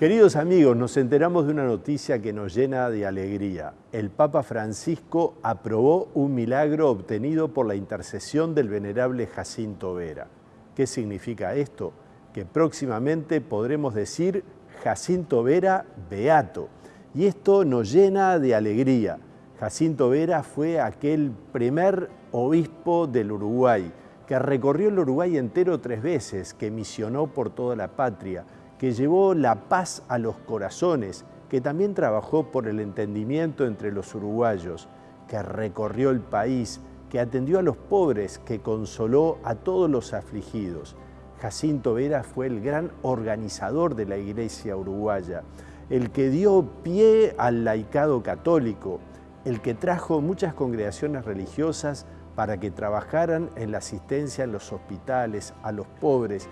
Queridos amigos, nos enteramos de una noticia que nos llena de alegría. El Papa Francisco aprobó un milagro obtenido por la intercesión del venerable Jacinto Vera. ¿Qué significa esto? Que próximamente podremos decir Jacinto Vera Beato. Y esto nos llena de alegría. Jacinto Vera fue aquel primer obispo del Uruguay, que recorrió el Uruguay entero tres veces, que misionó por toda la patria, que llevó la paz a los corazones, que también trabajó por el entendimiento entre los uruguayos, que recorrió el país, que atendió a los pobres, que consoló a todos los afligidos. Jacinto Vera fue el gran organizador de la iglesia uruguaya, el que dio pie al laicado católico, el que trajo muchas congregaciones religiosas para que trabajaran en la asistencia en los hospitales, a los pobres,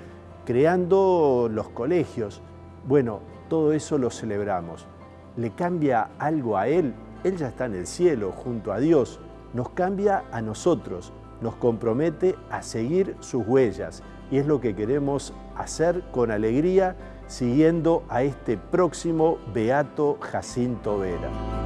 creando los colegios. Bueno, todo eso lo celebramos. ¿Le cambia algo a Él? Él ya está en el cielo, junto a Dios. Nos cambia a nosotros, nos compromete a seguir sus huellas. Y es lo que queremos hacer con alegría, siguiendo a este próximo Beato Jacinto Vera.